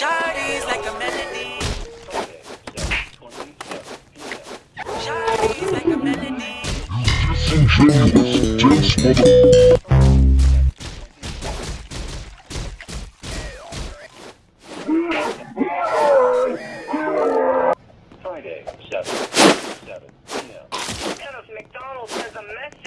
Shardy's like a melody. Disingenuous, dense mother... Friday, 7, 7 p.m. Dennis McDonald sends a message.